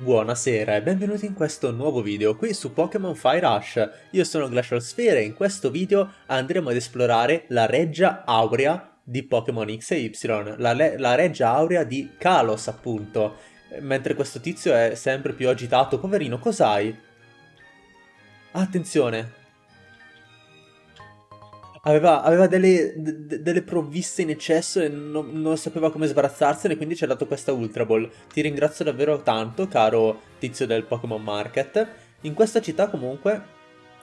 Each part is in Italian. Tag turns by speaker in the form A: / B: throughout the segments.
A: Buonasera e benvenuti in questo nuovo video qui su Pokémon Fire Rush. Io sono Glacial Sphere e in questo video andremo ad esplorare la Reggia Aurea di Pokémon X e Y, la, la Reggia Aurea di Kalos appunto. Mentre questo tizio è sempre più agitato, poverino, cos'hai? Attenzione, Aveva, aveva delle, delle, provviste in eccesso e non, non, sapeva come sbarazzarsene, quindi ci ha dato questa Ultra Ball. Ti ringrazio davvero tanto, caro tizio del Pokémon Market. In questa città comunque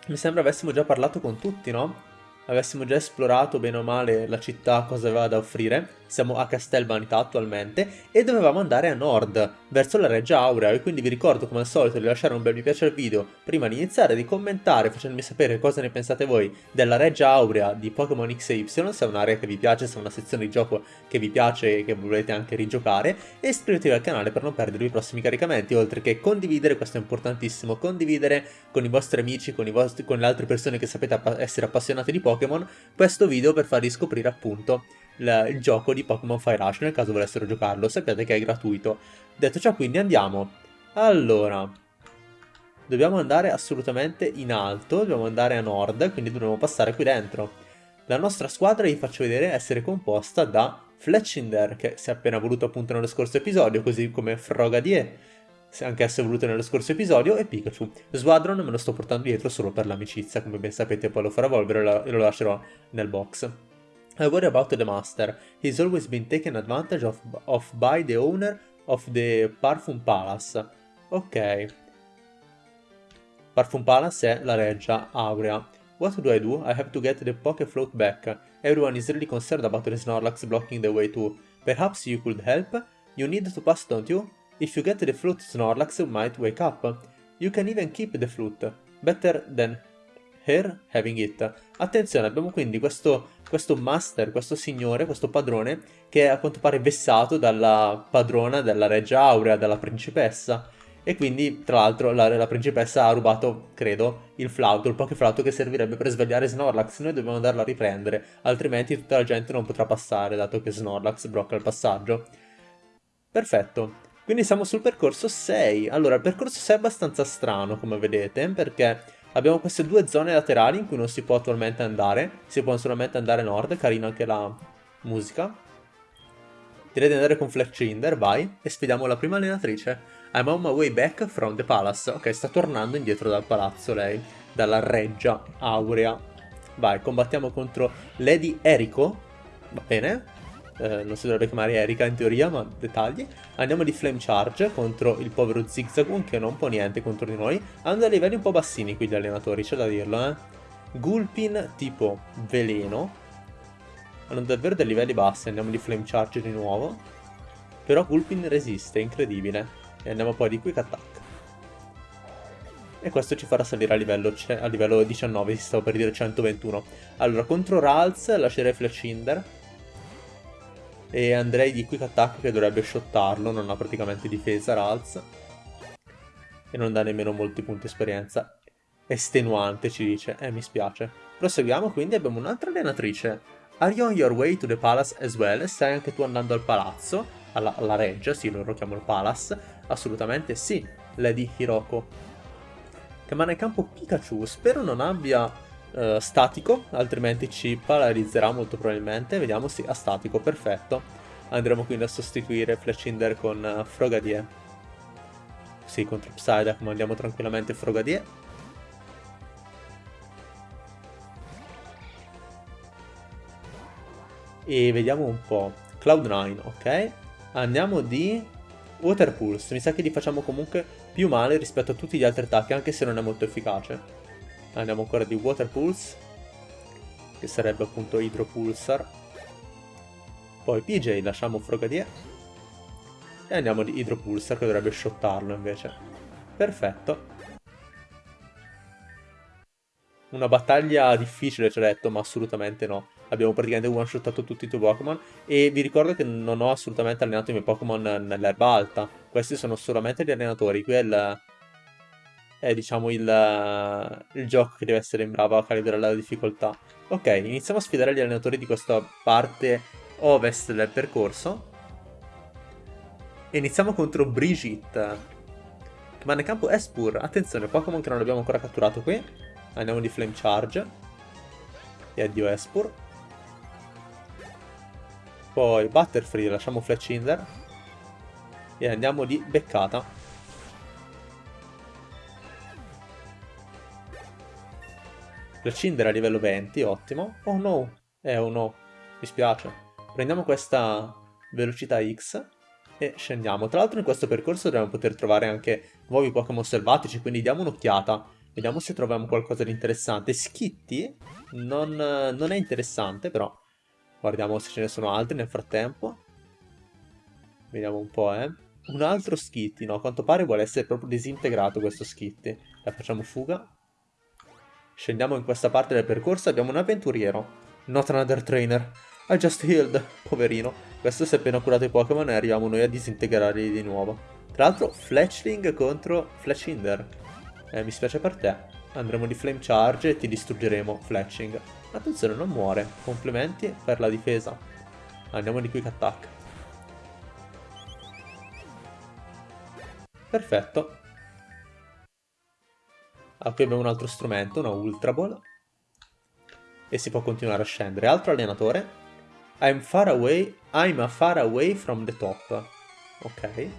A: mi sembra avessimo già parlato con tutti, no? avessimo già esplorato bene o male la città, cosa aveva da offrire, siamo a Castel Vanità attualmente, e dovevamo andare a nord, verso la Reggia Aurea, e quindi vi ricordo come al solito di lasciare un bel mi piace al video prima di iniziare, di commentare facendomi sapere cosa ne pensate voi della Reggia Aurea di Pokémon X e Y, se è un'area che vi piace, se è una sezione di gioco che vi piace e che volete anche rigiocare, e iscrivetevi al canale per non perdere i prossimi caricamenti, oltre che condividere, questo è importantissimo, condividere con i vostri amici, con, vostri, con le altre persone che sapete essere appassionate di Pokémon questo video per farvi scoprire appunto il, il gioco di Pokémon Fire Rush nel caso volessero giocarlo, sappiate che è gratuito. Detto ciò quindi andiamo. Allora, dobbiamo andare assolutamente in alto, dobbiamo andare a nord, quindi dovremo passare qui dentro. La nostra squadra, vi faccio vedere, essere composta da Fletchinder, che si è appena voluto appunto nello scorso episodio, così come Frogadier, anche esso voluto nello scorso episodio, e Pikachu. Squadron me lo sto portando dietro solo per l'amicizia, come ben sapete poi lo farò evolvere e lo lascerò nel box. I worry about the master. He's always been taken advantage of, of by the owner of the Parfum Palace. Ok. Parfum Palace è la reggia aurea. What do I do? I have to get the Poké Float back. Everyone is really concerned about the Snorlax blocking the way too. Perhaps you could help? You need to pass, don't you? If you get the flute, Snorlax might wake up. You can even keep the flute. Better than her having it. Attenzione, abbiamo quindi questo, questo master, questo signore, questo padrone, che è a quanto pare vessato dalla padrona della Reggia Aurea, dalla principessa. E quindi, tra l'altro, la, la, principessa ha rubato, credo, il flauto, il pokeflauto che servirebbe per svegliare Snorlax. Noi dobbiamo andarlo a riprendere, altrimenti tutta la gente non potrà passare, dato che Snorlax blocca il passaggio. Perfetto. Quindi siamo sul percorso 6. Allora, il percorso 6 è abbastanza strano, come vedete, perché abbiamo queste due zone laterali in cui non si può attualmente andare. Si può solamente andare nord, carina anche la musica. Direi di andare con Fletchinder, vai, e sfidiamo la prima allenatrice. I'm on my way back from the palace. Ok, sta tornando indietro dal palazzo lei, dalla reggia aurea. Vai, combattiamo contro Lady Eriko. Va bene, eh, non si dovrebbe chiamare Erika in teoria, ma dettagli. Andiamo di Flame Charge contro il povero Zigzagoon che non può niente contro di noi. Hanno dei livelli un po' bassini qui gli allenatori, c'è da dirlo, eh. Gulpin tipo veleno. Hanno davvero dei livelli bassi, andiamo di Flame Charge di nuovo. Però Gulpin resiste, incredibile. E andiamo poi di Quick Attack. E questo ci farà salire a livello, a livello 19, si stavo per dire 121. Allora, contro Ralz lascerei Flashinder e andrei di Quick Attack che dovrebbe shottarlo, non ha praticamente difesa Ralz. E non dà nemmeno molti punti esperienza. Estenuante ci dice, eh mi spiace. Proseguiamo quindi, abbiamo un'altra allenatrice. Are you on your way to the palace as well? Stai anche tu andando al palazzo? Alla, alla reggia, sì, loro chiamano palace. Assolutamente sì, Lady Hiroko. Che mana in campo Pikachu, spero non abbia uh, statico, altrimenti ci paralizzerà molto probabilmente. Vediamo, sì, a statico, perfetto. Andremo quindi a sostituire Fletchinder con uh, Frogadier. Sì, contro Psyduck mandiamo tranquillamente Frogadier. E vediamo un po'. Cloud9, ok. Andiamo di Water Pulse. Mi sa che gli facciamo comunque più male rispetto a tutti gli altri attacchi, anche se non è molto efficace. Andiamo ancora di Water Pulse, che sarebbe appunto Hydro Pulsar. Poi PJ, lasciamo Frogadier. E andiamo di Hydro Pulsar, che dovrebbe shottarlo invece. Perfetto. Una battaglia difficile, ci ho detto, ma assolutamente no. Abbiamo praticamente one-shottato tutti i tuoi Pokémon. E vi ricordo che non ho assolutamente allenato i miei Pokémon nell'erba alta. Questi sono solamente gli allenatori. Qui è il è diciamo il, il gioco che deve essere in bravo a calibrare la difficoltà. Ok, iniziamo a sfidare gli allenatori di questa parte ovest del percorso. Iniziamo contro Brigitte. Rimane in campo Espur. Attenzione, Pokémon che non abbiamo ancora catturato qui. Andiamo di Flame Charge. E addio Espur. Poi Butterfree, lasciamo Fletchinder. E andiamo di Beccata. Fletchinder a livello 20, ottimo. Oh no, eh oh no, mi spiace. Prendiamo questa velocità X e scendiamo. Tra l'altro in questo percorso dobbiamo poter trovare anche nuovi Pokémon selvatici, quindi diamo un'occhiata. Vediamo se troviamo qualcosa di interessante. Skitty non, non, è interessante, però guardiamo se ce ne sono altri nel frattempo. Vediamo un po', eh. Un altro Skitty, no, a quanto pare vuole essere proprio disintegrato questo Skitty. La facciamo fuga. Scendiamo in questa parte del percorso, abbiamo un avventuriero. Not another trainer. I just healed, poverino. Questo si è appena curato i Pokémon e arriviamo noi a disintegrarli di nuovo. Tra l'altro Fletchling contro Fletchinder. Eh, mi spiace per te. Andremo di Flame Charge e ti distruggeremo Fletching. Attenzione, non muore. Complimenti per la difesa. Andiamo di Quick Attack. Perfetto. Ah, qui abbiamo un altro strumento, una Ultra Ball. E si può continuare a scendere. Altro allenatore. I'm far away, I'm far away from the top. Ok,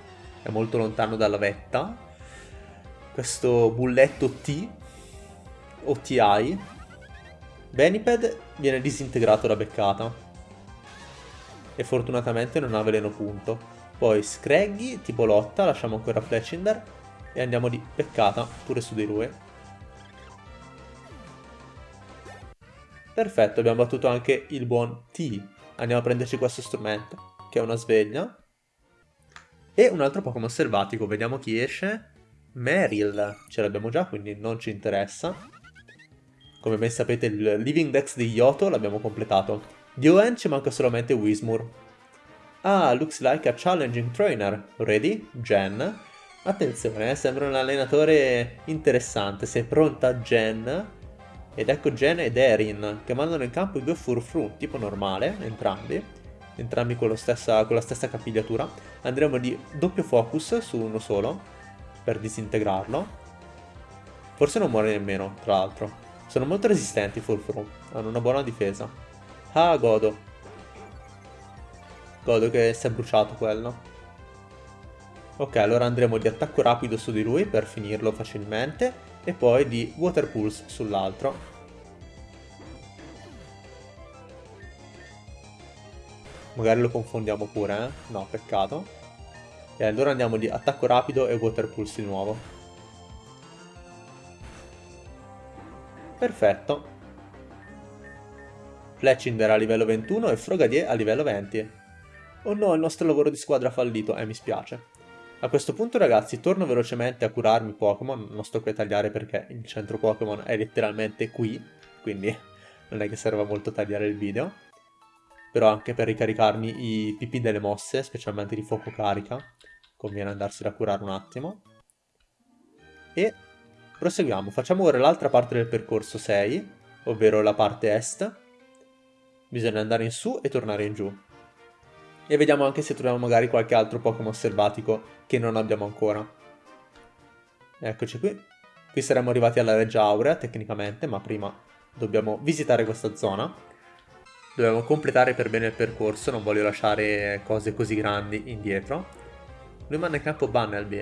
A: è molto lontano dalla vetta. Questo bulletto T, o TI. Beniped viene disintegrato da beccata. E fortunatamente non ha veleno punto. Poi Scraggy, tipo lotta, lasciamo ancora Fletchinder. E andiamo di beccata pure su di lui. Perfetto, abbiamo battuto anche il buon T andiamo a prenderci questo strumento, che è una sveglia. E un altro Pokémon selvatico, vediamo chi esce. Meryl, ce l'abbiamo già, quindi non ci interessa. Come ben sapete il Living Dex di Yoto l'abbiamo completato. Di ON ci manca solamente Wismur. Ah, looks like a challenging trainer. Ready? Jen. Attenzione, eh, sembra un allenatore interessante. Sei pronta, Jen? Ed ecco Jen ed Erin che mandano in campo i due Furfru, tipo normale, entrambi, entrambi con, stessa, con la stessa capigliatura. Andremo di doppio focus su uno solo, per disintegrarlo. Forse non muore nemmeno, tra l'altro. Sono molto resistenti i Furfru, hanno una buona difesa. Ah, godo. Godo che si è bruciato quello. Ok, allora andremo di attacco rapido su di lui per finirlo facilmente e poi di Water Pulse sull'altro. Magari lo confondiamo pure, eh? No, peccato. E allora andiamo di attacco rapido e Water Pulse di nuovo. Perfetto. Fletchinder a livello 21 e Frogadier a livello 20. Oh no, il nostro lavoro di squadra ha fallito, eh mi spiace. A questo punto ragazzi torno velocemente a curarmi Pokémon, non sto qui a tagliare perché il centro Pokémon è letteralmente qui, quindi non è che serva molto tagliare il video. Però anche per ricaricarmi i PP delle mosse, specialmente di fuoco carica, conviene andarsene a curare un attimo. E proseguiamo, facciamo ora l'altra parte del percorso 6, ovvero la parte est. Bisogna andare in su e tornare in giù. E vediamo anche se troviamo magari qualche altro Pokémon selvatico che non abbiamo ancora. Eccoci qui. Qui saremmo arrivati alla Reggia Aurea, tecnicamente, ma prima dobbiamo visitare questa zona. Dobbiamo completare per bene il percorso, non voglio lasciare cose così grandi indietro. Lui manda in campo Bunnelby.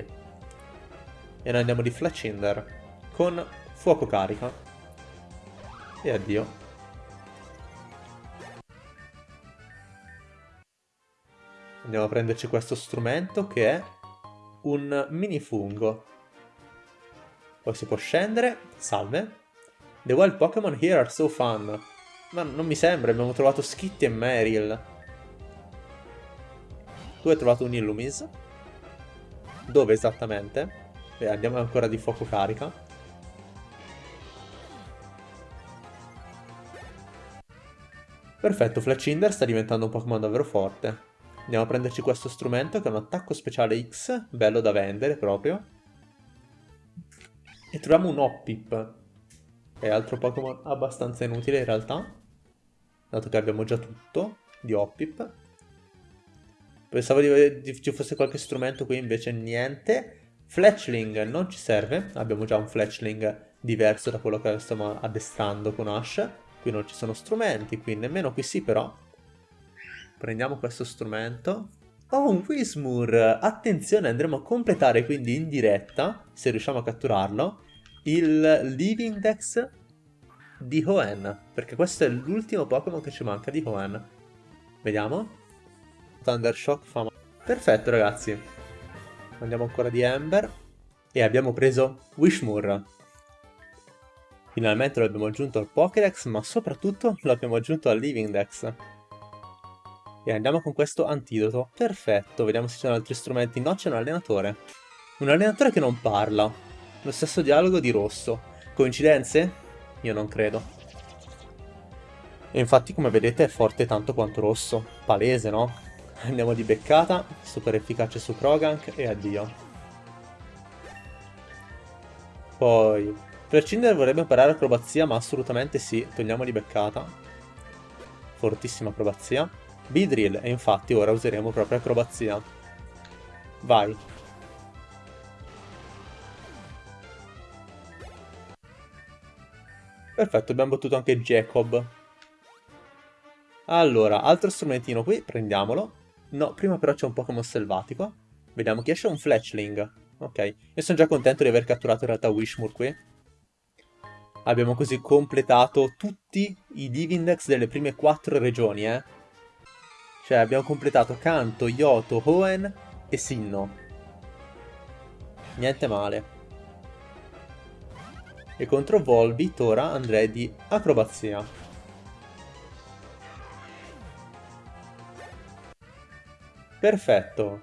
A: E noi andiamo di Fletchinder con fuoco carica. E addio. Andiamo a prenderci questo strumento che è un mini fungo. Poi si può scendere. Salve. The wild Pokémon here are so fun. Ma non mi sembra, abbiamo trovato Skitty e Meryl. Tu hai trovato un Illumis. Dove esattamente? Beh, andiamo ancora di fuoco carica. Perfetto, Fletchinder sta diventando un Pokémon davvero forte. Andiamo a prenderci questo strumento che è un attacco speciale X, bello da vendere proprio. E troviamo un Hoppip, che è altro Pokémon abbastanza inutile in realtà, dato che abbiamo già tutto di Hoppip. Pensavo di, di, ci fosse qualche strumento qui, invece niente. Fletchling non ci serve, abbiamo già un Fletchling diverso da quello che stiamo addestrando con Ash. Qui non ci sono strumenti, qui nemmeno qui sì però. Prendiamo questo strumento. Oh, un Wismur! Attenzione, andremo a completare quindi in diretta, se riusciamo a catturarlo, il Living Dex di Hoenn, perché questo è l'ultimo Pokémon che ci manca di Hoenn. Vediamo. Thundershock fa male. Perfetto ragazzi. Andiamo ancora di Ember. E abbiamo preso Wishmur. Finalmente lo abbiamo aggiunto al Pokédex, ma soprattutto lo abbiamo aggiunto al Living Dex. E andiamo con questo antidoto. Perfetto, vediamo se ci sono altri strumenti. No, c'è un allenatore. Un allenatore che non parla. Lo stesso dialogo di Rosso. Coincidenze? Io non credo. E infatti, come vedete, è forte tanto quanto Rosso. Palese, no? Andiamo di beccata, super efficace su Krogank e addio. Poi, per Cinder vorrebbe imparare acrobazia, ma assolutamente sì, togliamo di beccata. Fortissima acrobazia. Beedrill, e infatti ora useremo proprio acrobazia. Vai. Perfetto, abbiamo battuto anche Jacob. Allora, altro strumentino qui, prendiamolo. No, prima però c'è un Pokémon selvatico. Vediamo chi esce un Fletchling. Ok, io sono già contento di aver catturato in realtà Wishmur qui. Abbiamo così completato tutti i Divindex delle prime quattro regioni, eh. Cioè abbiamo completato Kanto, Yoto, Hoenn e Sinnoh. Niente male. E contro Volbit ora andrei di acrobazia. Perfetto.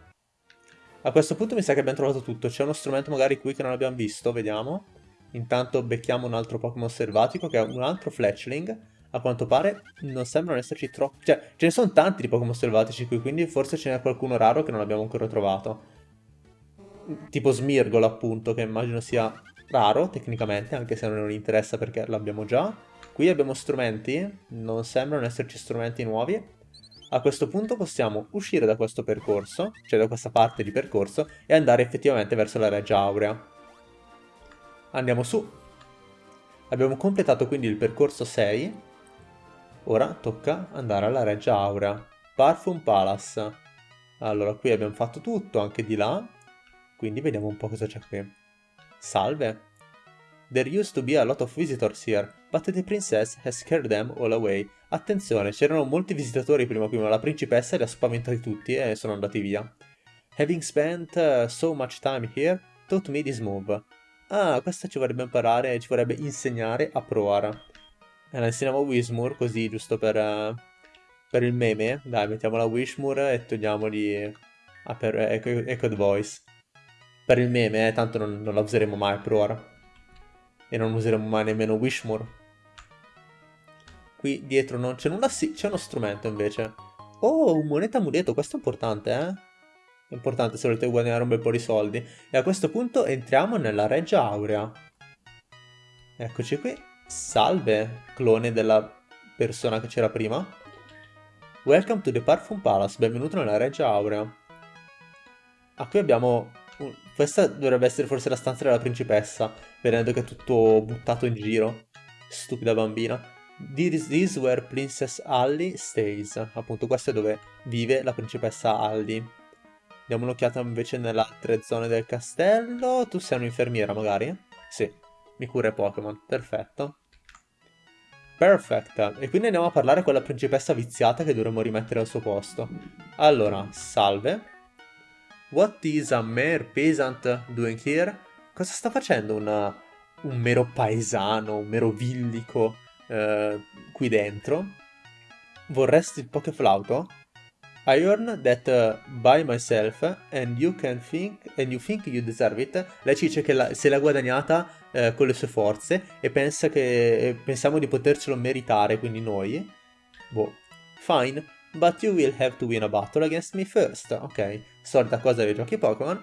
A: A questo punto mi sa che abbiamo trovato tutto. C'è uno strumento magari qui che non abbiamo visto, vediamo. Intanto becchiamo un altro Pokémon selvatico che è un altro Fletchling a quanto pare non sembrano esserci troppi... Cioè, ce ne sono tanti di Pokémon selvatici qui, quindi forse ce n'è qualcuno raro che non abbiamo ancora trovato. Tipo Smirgol, appunto, che immagino sia raro, tecnicamente, anche se non interessa perché l'abbiamo già. Qui abbiamo strumenti, non sembrano esserci strumenti nuovi. A questo punto possiamo uscire da questo percorso, cioè da questa parte di percorso, e andare effettivamente verso la Reggia Aurea. Andiamo su. Abbiamo completato quindi il percorso 6, Ora tocca andare alla Reggia Aurea. Parfum Palace. Allora, qui abbiamo fatto tutto, anche di là. Quindi vediamo un po' cosa c'è qui. Salve. There used to be a lot of visitors here, but the princess has scared them all away. Attenzione, c'erano molti visitatori prima qui, ma la principessa li ha spaventati tutti e sono andati via. Having spent uh, so much time here, taught me this move. Ah, questa ci vorrebbe imparare, ci vorrebbe insegnare a provare. La inseriamo Wismur così, giusto per, uh, per il meme. Dai, mettiamola Wishmur e togliamogli ah, per Echo, Echoed Voice. Per il meme, eh, tanto non, non la useremo mai per ora. E non useremo mai nemmeno Wishmur. Qui dietro non c'è nulla, sì, c'è uno strumento invece. Oh, un moneta amuleto, questo è importante, eh? Importante se volete guadagnare un bel po' di soldi. E a questo punto entriamo nella Reggia Aurea. Eccoci qui. Salve, clone della persona che c'era prima. Welcome to the Parfum Palace, benvenuto nella Reggia Aurea. Ah, qui abbiamo... Questa dovrebbe essere forse la stanza della principessa, vedendo che è tutto buttato in giro. Stupida bambina. This is where Princess Alli stays. Appunto, questo è dove vive la principessa Alli. Diamo un'occhiata invece nelle altre zone del castello. Tu sei un'infermiera, magari? Sì, mi cura i Pokémon. Perfetto. Perfect. E quindi andiamo a parlare con la principessa viziata che dovremmo rimettere al suo posto. Allora, salve. What is a mere peasant doing here? Cosa sta facendo una, un mero paesano, un mero villico eh, qui dentro? Vorresti il pokeflauto? I earn that uh, by myself and you can think and you think you deserve it. Lei ci dice che la, se l'ha guadagnata eh, con le sue forze e pensa che pensiamo di potercelo meritare, quindi noi. Boh. Fine, but you will have to win a battle against me first. Ok, solita cosa dei giochi Pokémon.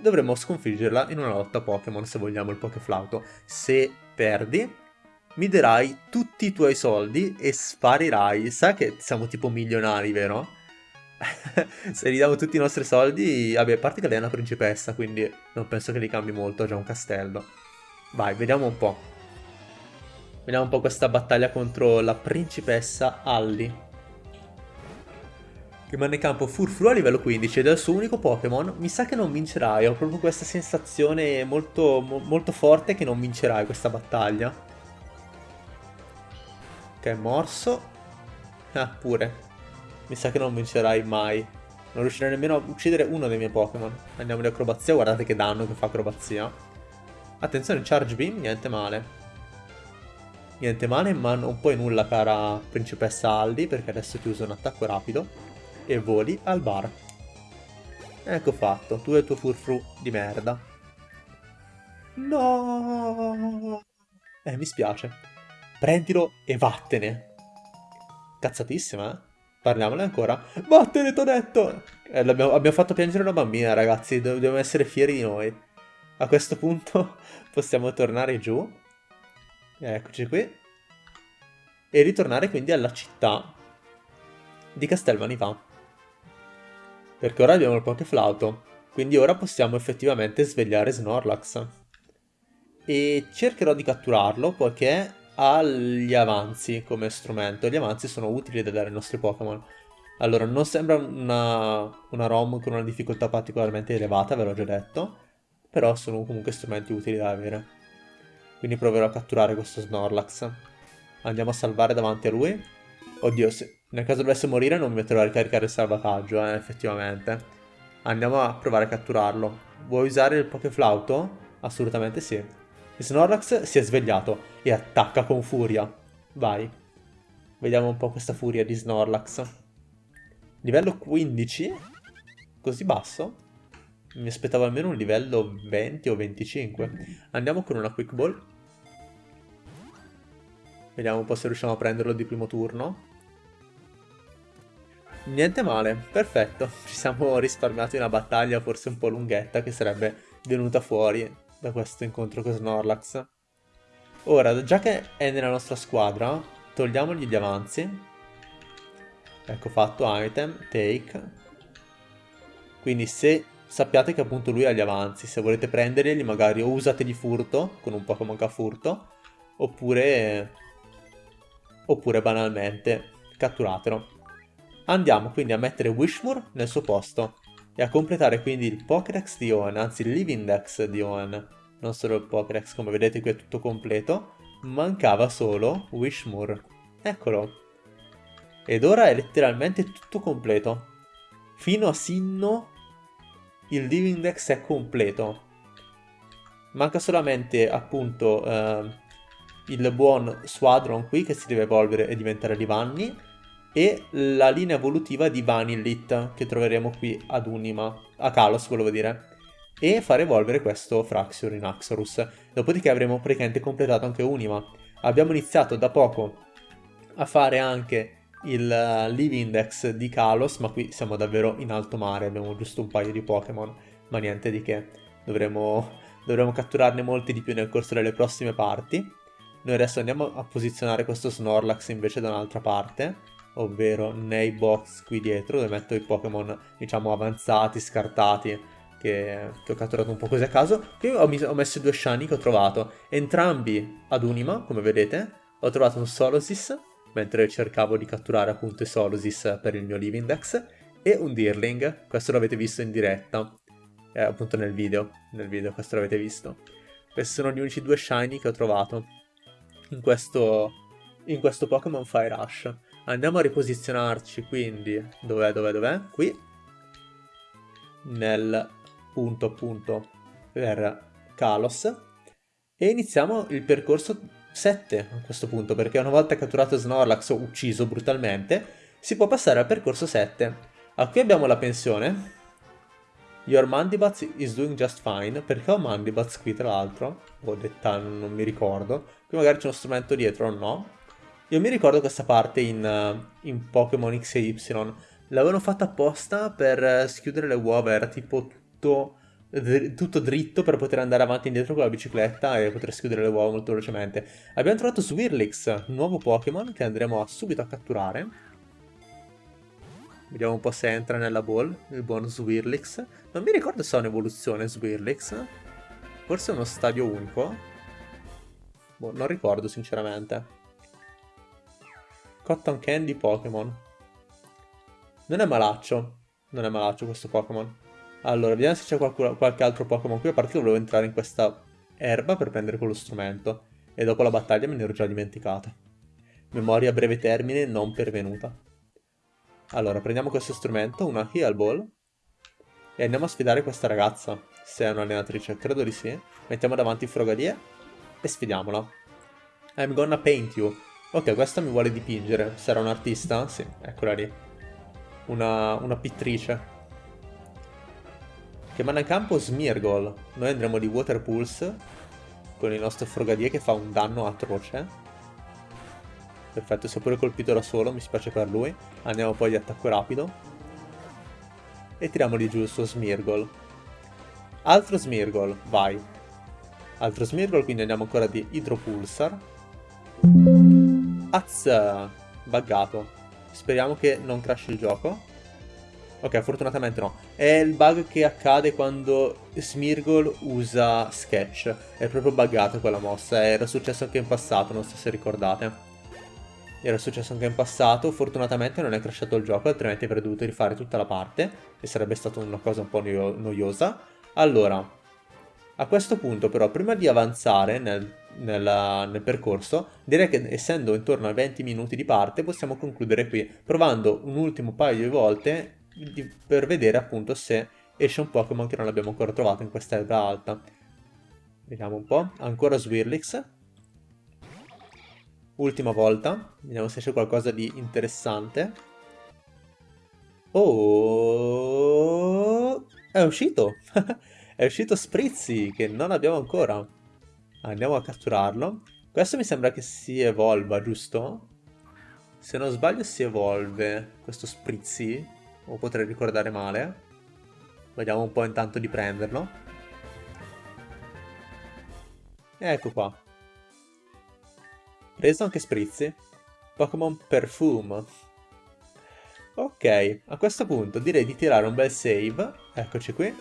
A: Dovremmo sconfiggerla in una lotta Pokémon se vogliamo il Pokeflauto. Se perdi, mi darai tutti i tuoi soldi e sparirai. Sai che siamo tipo milionari, vero? Se gli diamo tutti i nostri soldi, vabbè, a parte che lei è una principessa, quindi non penso che li cambi molto, ha già un castello. Vai, vediamo un po'. Vediamo un po' questa battaglia contro la principessa Alli. Rimane in campo Furfru a livello 15 ed è il suo unico Pokémon. Mi sa che non vincerai, ho proprio questa sensazione molto, mo molto forte che non vincerai questa battaglia. Ok, morso. Ah, pure. Mi sa che non vincerai mai. Non riuscirai nemmeno a uccidere uno dei miei Pokémon. Andiamo di acrobazia, guardate che danno che fa acrobazia. Attenzione, Charge Beam, niente male. Niente male, ma non puoi nulla cara principessa Aldi, perché adesso ti uso un attacco rapido e voli al bar. Ecco fatto, tu e il tuo furfru di merda. No! Eh, mi spiace. Prendilo e vattene. Cazzatissima, eh? Parliamone ancora. Vattene, t'ho detto! Eh, abbiamo fatto piangere una bambina, ragazzi. Dobbiamo essere fieri di noi. A questo punto possiamo tornare giù Eccoci qui. E ritornare quindi alla città di Castelvanivà. Perché ora abbiamo il Pokeflauto. Quindi ora possiamo effettivamente svegliare Snorlax. E cercherò di catturarlo poiché ha gli avanzi come strumento. Gli avanzi sono utili da dare ai nostri Pokémon. Allora, non sembra una, una ROM con una difficoltà particolarmente elevata, ve l'ho già detto. Però sono comunque strumenti utili da avere. Quindi proverò a catturare questo Snorlax. Andiamo a salvare davanti a lui. Oddio, se nel caso dovesse morire non mi metterò a ricaricare il salvataggio, eh, effettivamente. Andiamo a provare a catturarlo. Vuoi usare il Pokeflauto? Assolutamente sì. Il Snorlax si è svegliato e attacca con furia. Vai. Vediamo un po' questa furia di Snorlax. Livello 15? Così basso? Mi aspettavo almeno un livello 20 o 25. Andiamo con una Quick Ball. Vediamo un po' se riusciamo a prenderlo di primo turno. Niente male, perfetto. Ci siamo risparmiati una battaglia forse un po' lunghetta che sarebbe venuta fuori da questo incontro con Snorlax. Ora, già che è nella nostra squadra, togliamogli gli avanzi. Ecco fatto, item, take. Quindi se sappiate che appunto lui ha gli avanzi, se volete prenderli magari o usategli furto, con un Pokémon che ha furto, oppure oppure banalmente catturatelo. Andiamo quindi a mettere Wishmore nel suo posto e a completare quindi il Pokédex di Owen, anzi il Livindex di Owen, non solo il Pokédex, come vedete qui è tutto completo, mancava solo Wishmore. Eccolo. Ed ora è letteralmente tutto completo. Fino a Sinno il Livindex è completo. Manca solamente appunto eh, il buon Squadron qui che si deve evolvere e diventare Livanni e la linea evolutiva di Vanillit che troveremo qui ad Unima, a Kalos volevo dire, e far evolvere questo Fraxior in Axorus. Dopodiché avremo praticamente completato anche Unima. Abbiamo iniziato da poco a fare anche il uh, Live Index di Kalos, ma qui siamo davvero in alto mare, abbiamo giusto un paio di Pokémon, ma niente di che. Dovremo, dovremo catturarne molti di più nel corso delle prossime parti. Noi adesso andiamo a posizionare questo Snorlax invece da un'altra parte, ovvero nei box qui dietro, dove metto i Pokémon, diciamo, avanzati, scartati, che, che, ho catturato un po' così a caso. Qui ho, ho messo due shiny che ho trovato, entrambi ad Unima, come vedete. Ho trovato un Solosis, mentre cercavo di catturare appunto i Solosis per il mio Livindex, e un Deerling, questo l'avete visto in diretta, eh, appunto nel video, nel video questo l'avete visto. Questi sono gli unici due shiny che ho trovato in questo, in questo Pokémon Fire Rush. Andiamo a riposizionarci quindi, dov'è, dov'è, dov'è? Qui, nel punto appunto per Kalos, e iniziamo il percorso 7 a questo punto, perché una volta catturato Snorlax o ucciso brutalmente, si può passare al percorso 7. A qui abbiamo la pensione, Your Mandibats is doing just fine. Perché ho Mandibats qui tra l'altro? Ho detta, non mi ricordo. Qui magari c'è uno strumento dietro o no. Io mi ricordo questa parte in, uh, in Pokémon X e Y. L'avevano fatta apposta per uh, schiudere le uova. Era tipo tutto, tutto dritto per poter andare avanti e indietro con la bicicletta e poter schiudere le uova molto velocemente. Abbiamo trovato Swirlix, nuovo Pokémon che andremo a subito a catturare. Vediamo un po' se entra nella ball, il buon Swirlix. Non mi ricordo se ha un'evoluzione Swirlix. Forse uno stadio unico. Boh, non ricordo sinceramente. Cotton Candy Pokémon. Non è malaccio. Non è malaccio questo Pokémon. Allora, vediamo se c'è qualche altro Pokémon qui. A parte che volevo entrare in questa erba per prendere quello strumento. E dopo la battaglia me ne ero già dimenticato. Memoria a breve termine non pervenuta. Allora, prendiamo questo strumento, una Heal Ball. E andiamo a sfidare questa ragazza. Se è un'allenatrice, credo di sì. Mettiamo davanti Frogadier e sfidiamola. I'm gonna paint you. Ok, questa mi vuole dipingere. Sarà un artista? Sì, eccola lì. Una, una pittrice. Che manda in campo Smirgol. Noi andremo di Water Pulse con il nostro Frogadier che fa un danno atroce. Perfetto, si è pure colpito da solo, mi spiace per lui. Andiamo poi di attacco rapido. E tiriamoli giù il suo Smirgol. Altro Smirgol, vai. Altro Smirgol, quindi andiamo ancora di Hydropulsar. Az! Buggato. Speriamo che non crash il gioco. Ok, fortunatamente no. È il bug che accade quando Smirgol usa Sketch. È proprio buggato quella mossa. Era successo anche in passato, non so se ricordate. Era successo anche in passato, fortunatamente non è crashato il gioco, altrimenti avrei dovuto rifare tutta la parte e sarebbe stata una cosa un po' noiosa. Allora, a questo punto però, prima di avanzare nel, nel, nel percorso, direi che essendo intorno a 20 minuti di parte, possiamo concludere qui, provando un ultimo paio di volte di, per vedere appunto se esce un Pokémon che non abbiamo ancora trovato in questa erba alta. Vediamo un po', ancora Swirlix, Ultima volta, vediamo se c'è qualcosa di interessante. Oh, è uscito! è uscito Sprizzy, che non abbiamo ancora. Andiamo a catturarlo. Questo mi sembra che si evolva, giusto? Se non sbaglio si evolve questo Sprizzy, o potrei ricordare male. Vediamo un po' intanto di prenderlo. Ecco qua. Preso anche Sprizzi. Pokémon Perfume. Ok, a questo punto direi di tirare un bel save, eccoci qui,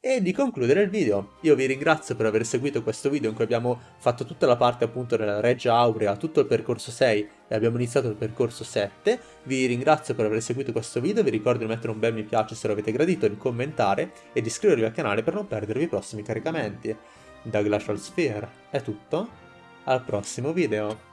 A: e di concludere il video. Io vi ringrazio per aver seguito questo video in cui abbiamo fatto tutta la parte appunto della Reggia Aurea, tutto il percorso 6 e abbiamo iniziato il percorso 7. Vi ringrazio per aver seguito questo video, vi ricordo di mettere un bel mi piace se lo avete gradito, di commentare e di iscrivervi al canale per non perdervi i prossimi caricamenti. Da Glacial Sphere è tutto, al prossimo video.